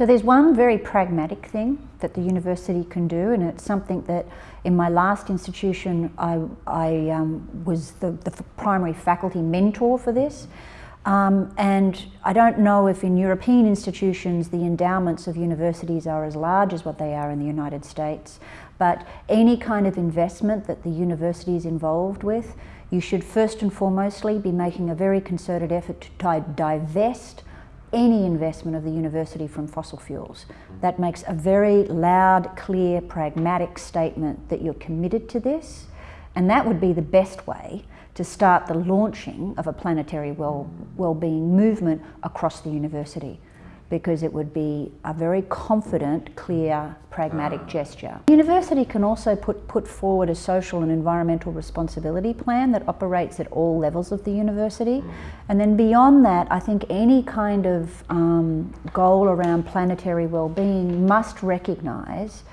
So there's one very pragmatic thing that the university can do and it's something that in my last institution I, I um, was the, the, primary faculty mentor for this. Um, and I don't know if in European institutions the endowments of universities are as large as what they are in the United States but any kind of investment that the university is involved with you should first and foremostly be making a very concerted effort to divest any investment of the university from fossil fuels. That makes a very loud, clear, pragmatic statement that you're committed to this and that would be the best way to start the launching of a planetary well, well-being movement across the university because it would be a very confident, clear, pragmatic gesture. The university can also put, put forward a social and environmental responsibility plan that operates at all levels of the university. And then beyond that, I think any kind of um, goal around planetary well-being must recognise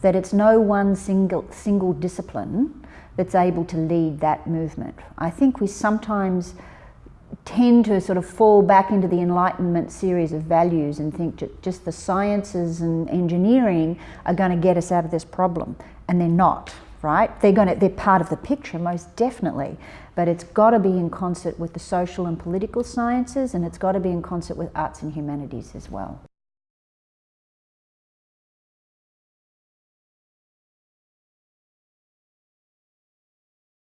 that it's no one single, single discipline that's able to lead that movement. I think we sometimes tend to sort of fall back into the Enlightenment series of values and think just the sciences and engineering are going to get us out of this problem. And they're not, right? They're, going to, they're part of the picture, most definitely. But it's got to be in concert with the social and political sciences and it's got to be in concert with arts and humanities as well.